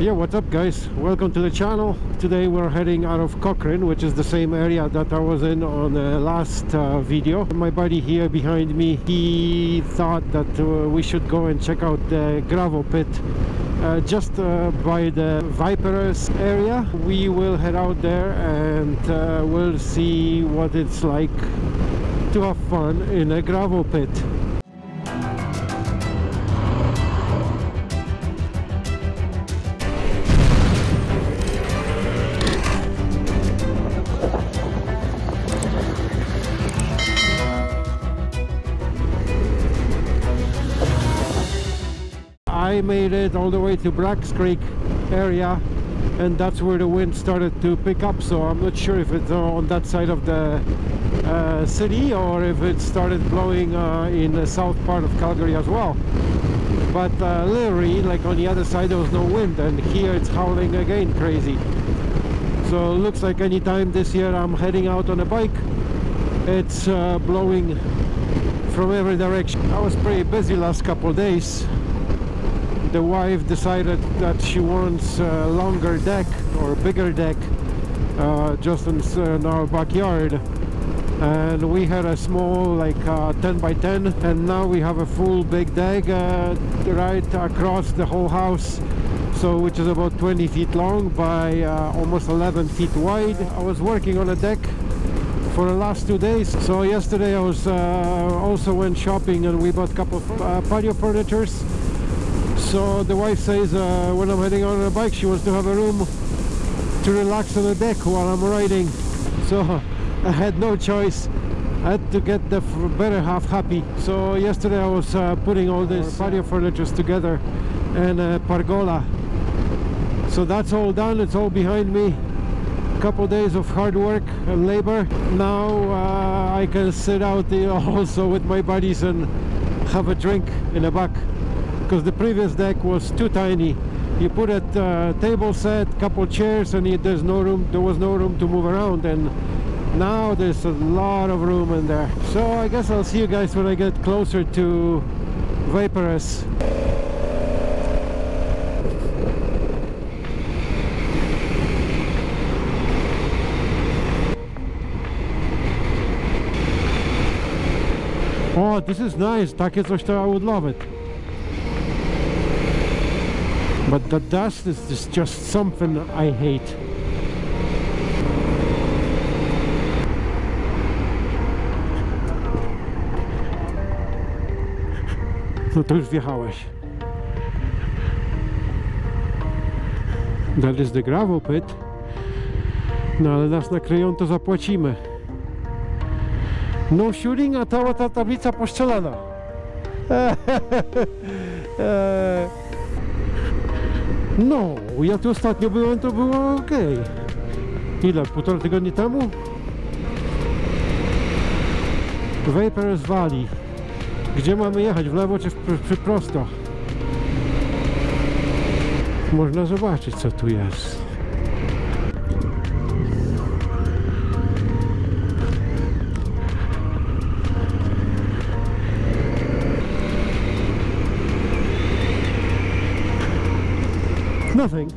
yeah what's up guys? Welcome to the channel. Today we're heading out of Cochrane which is the same area that I was in on the last uh, video. My buddy here behind me he thought that uh, we should go and check out the gravel pit uh, just uh, by the Waiparous area. We will head out there and uh, we'll see what it's like to have fun in a gravel pit I made it all the way to Braggs Creek area and that's where the wind started to pick up so I'm not sure if it's on that side of the uh, city or if it started blowing uh, in the south part of Calgary as well. But uh, literally like on the other side there was no wind and here it's howling again crazy. So it looks like anytime this year I'm heading out on a bike it's uh, blowing from every direction. I was pretty busy last couple days the wife decided that she wants a longer deck or bigger deck uh, just in, in, our backyard. And we had a small like uh, 10 by 10 and now we have a full big deck uh, right across the whole house. So which is about 20 feet long by uh, almost 11 feet wide. I was working on a deck for the last two days. So yesterday I was uh, also went shopping and we bought a couple of uh, patio furnitures so the wife says uh, when I'm heading on a bike she wants to have a room to relax on the deck while I'm riding. So I had no choice. I had to get the better half happy. So yesterday I was uh, putting all these patio furniture together and a pergola. So that's all done. It's all behind me. A couple days of hard work and labor. Now uh, I can sit out also with my buddies and have a drink in the back because the previous deck was too tiny you put a uh, table set couple chairs and it, there's no room there was no room to move around and now there's a lot of room in there so i guess i'll see you guys when i get closer to Waiparous Oh, this is nice. Takie coś to I would love it. But the dust is just, just something I hate. No to już wjechałeś. That is the gravel pit. No ale nas nakryją to zapłacimy. No shooting a cała ta tablica poszczelana No, ja tu ostatnio byłem, to było ok. Ile? Półtora tygodnia temu? Vapors Valley. Gdzie mamy jechać? W lewo czy w, prosto? Można zobaczyć co tu jest. Nothing.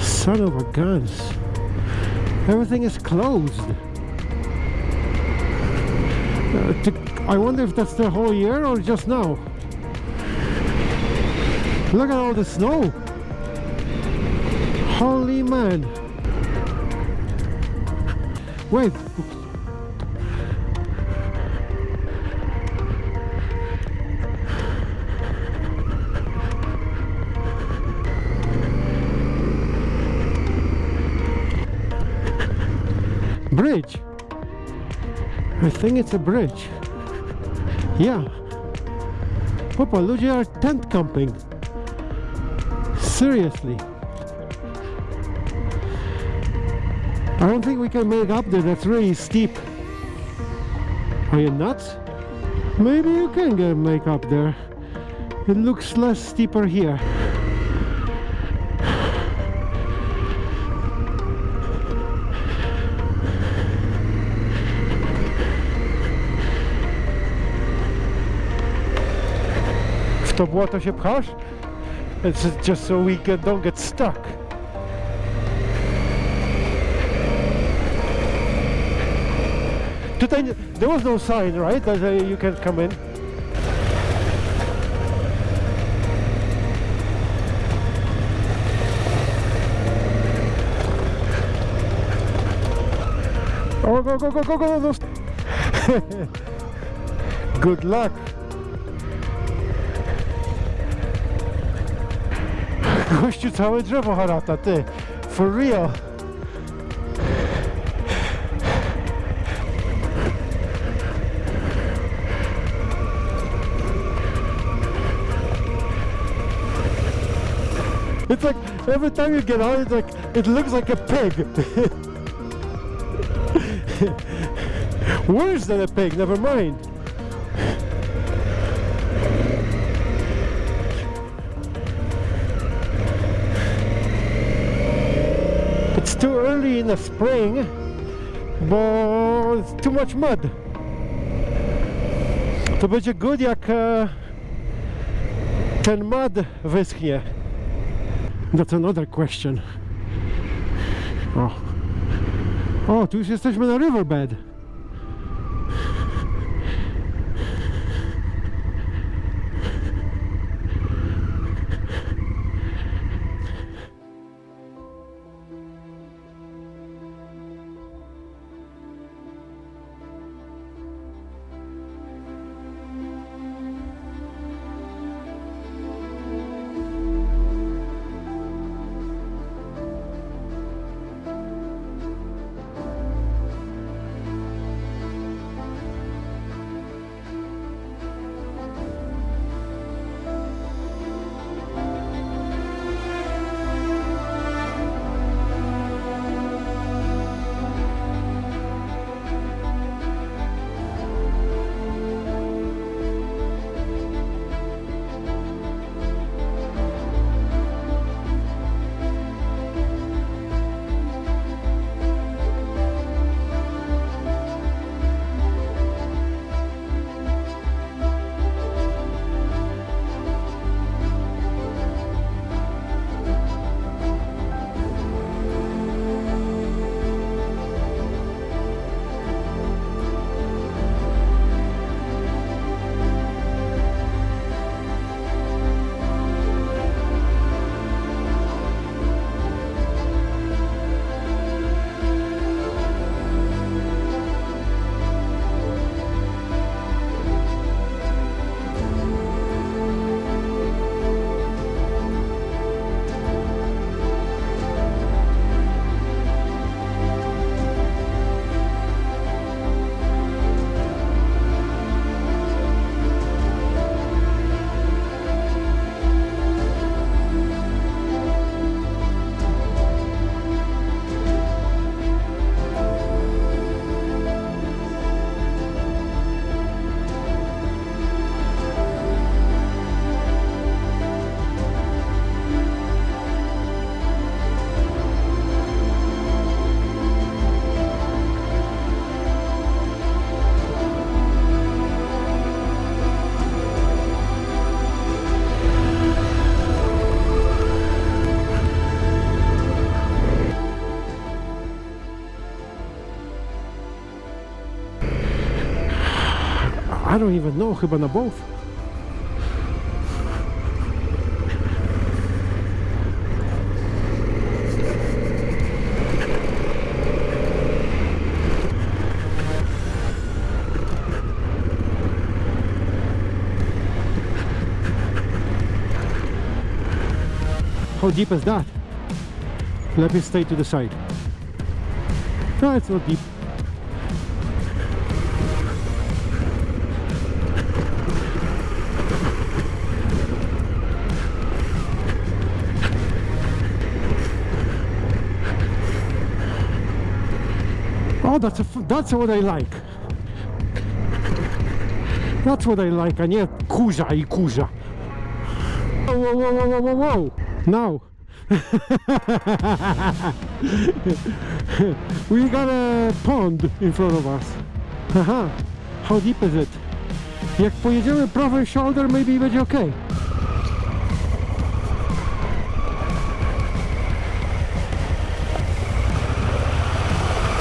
Son of a guns. Everything is closed. Uh, to, I wonder if that's the whole year or just now. Look at all the snow. Holy man. Wait. Bridge. I think it's a bridge. Yeah. Papa, ludzie are tent camping. Seriously. I don't think we can make up there, that's really steep. Are you nuts? Maybe you can get make up there. It looks less steeper here. Stop water ship się This It's just so we get, don't get stuck. Nie- there was no sign, right, that uh, you can come in. Oh, go, go, go, go, go, no. Good luck. Gościu, całe drzewo harata, ty. For real. It's like every time you get out, it's like it looks like a pig. Worse than a pig, never mind. It's too early in the spring, bo it's too much mud. To będzie good jak ten uh, mud wyschnie. That's another question. O. O, tu już jesteśmy na riverbed. I don't even know, chyba na both. How deep is that? Let me stay to the side. No, it's not deep. Oh, that's a, that's what I like. That's what I like, a nie kurza i kurza. Whoa, whoa, whoa, whoa, whoa, whoa. Now. we got a pond in front of us. Haha. How deep is it? Jak pojedziemy prawym shoulder, maybe będzie okay.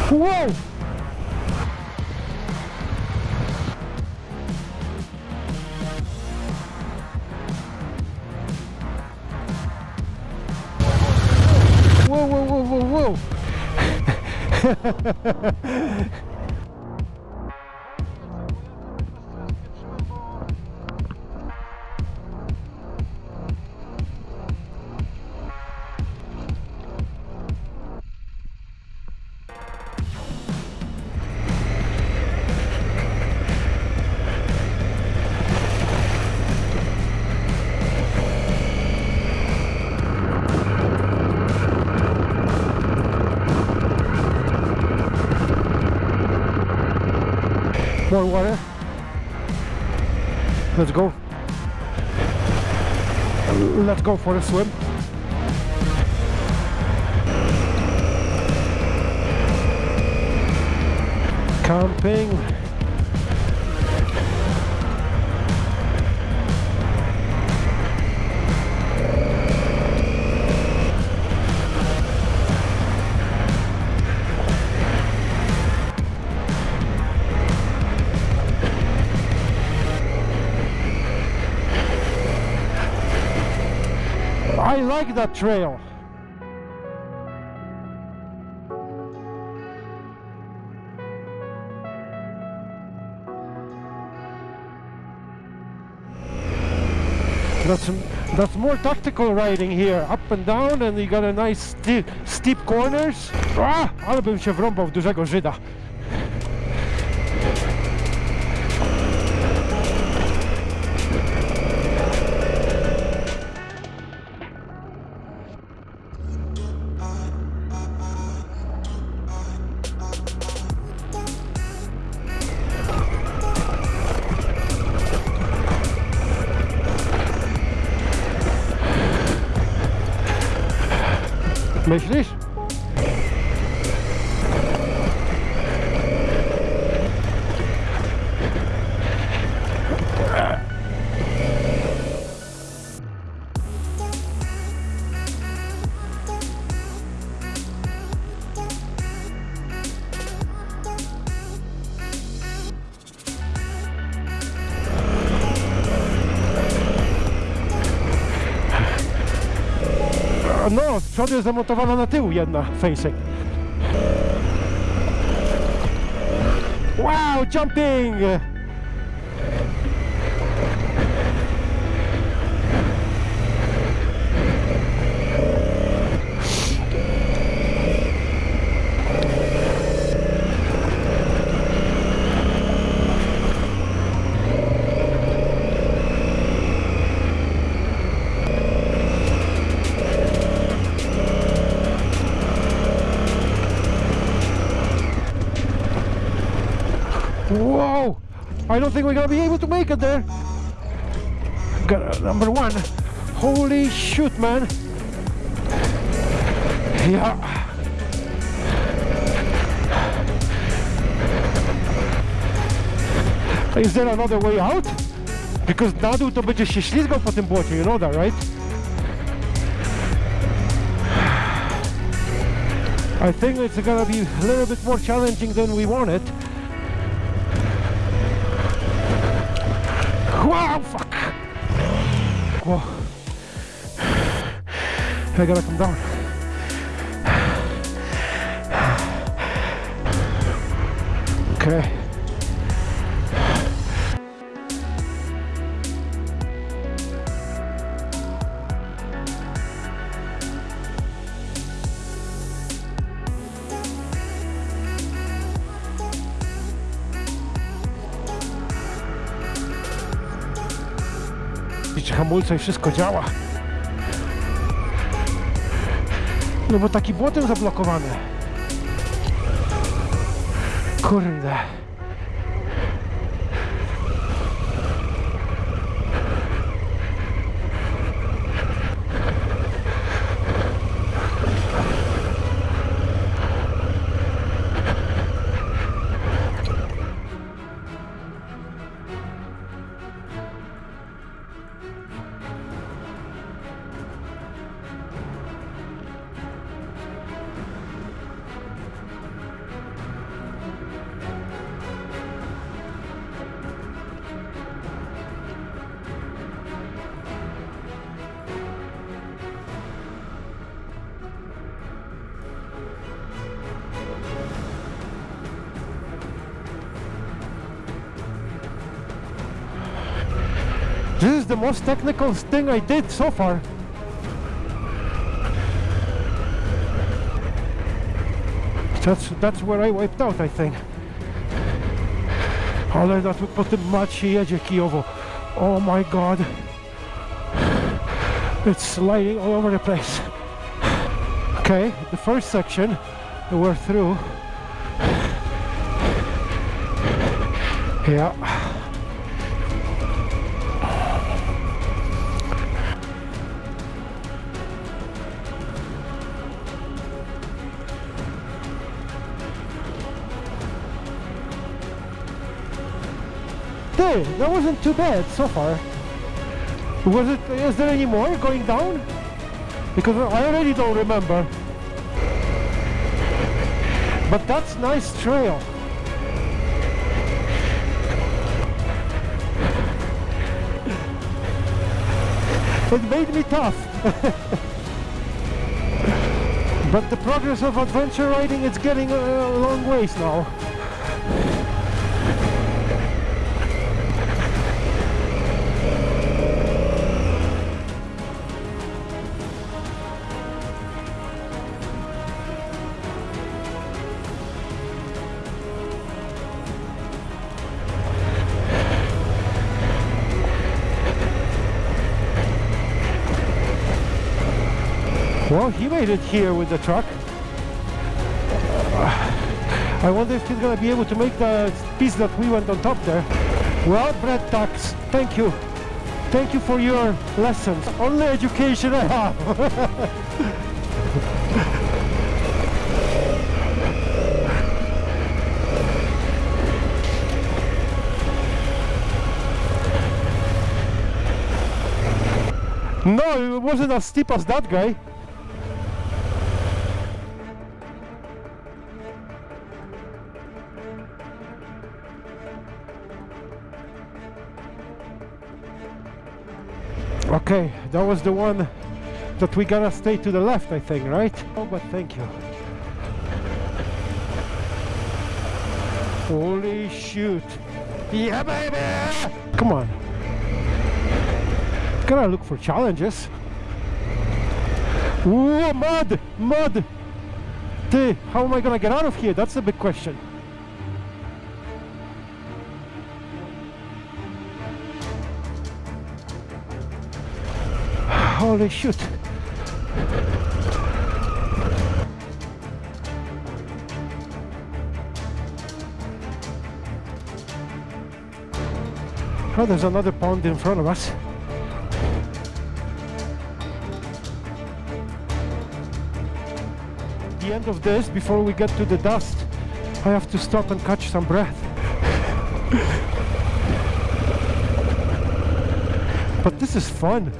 Whoa! Whoa, whoa, whoa, whoa, whoa! water. Let's go. Let's go for a swim. Camping. I like that trail. That's that's more tactical riding here, up and down, and you got a nice steep, steep corners. Ah, ale bym się wrąbał w dużego Żyda. Myślisz? ну, przodu jest zamontowana na tył jedna facing. Wow, jumping! I don't think we're gonna be able to make it there. Got, number one. Holy shoot, man. Yeah. Is there another way out? Because na dół to będzie się ślizgał po tym błocie, you know that, right? I think it's gonna be a little bit more challenging than we wanted. Wow, fuck! Whoa. I gotta come down. Okay. Hamulce i wszystko działa. No bo taki błotem zablokowany. Kurde. The most technical thing I did so far. That's that's where I wiped out, I think. Ale na tu po tym macie jedzie Kijowo. Oh my god. It's sliding all over the place. Okay, the first section we're through. Yeah. That wasn't too bad so far. Was it? Is there any more going down? Because I already don't remember. But that's nice trail. It made me tough. but the progress of adventure riding it's getting a long ways now. Well, he made it here with the truck. Uh, I wonder if he's gonna be able to make the piece that we went on top there. Well, Brett Tax, thank you. Thank you for your lessons. Only education I have. no, it wasn't as steep as that guy. Okay, that was the one that we gotta stay to the left, I think, right? Oh, but thank you. Holy shoot. Yeah, baby! Come on. Gotta look for challenges. Ooh, mud! Mud! Dude, how am I gonna get out of here? That's the big question. Holy. Oh, there's another pond in front of us. The end of this, before we get to the dust, I have to stop and catch some breath. but this is fun.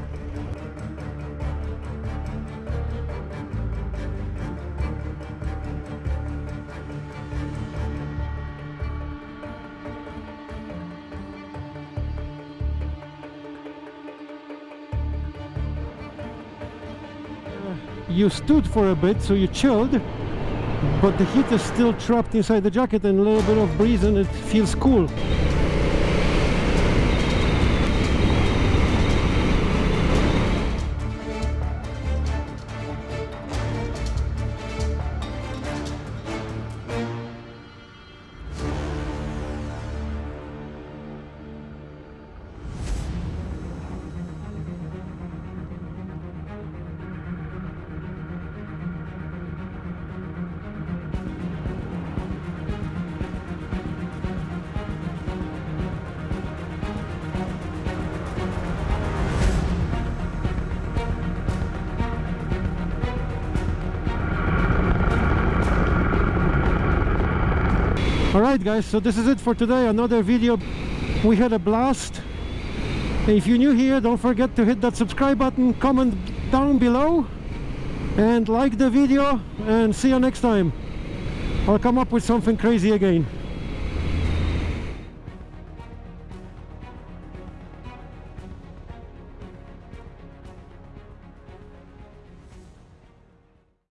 You stood for a bit so you chilled but the heat is still trapped inside the jacket and a little bit of breeze and it feels cool Alright guys, so this is it for today, another video. We had a blast. If you're new here, don't forget to hit that subscribe button, comment down below and like the video and see you next time. I'll come up with something crazy again.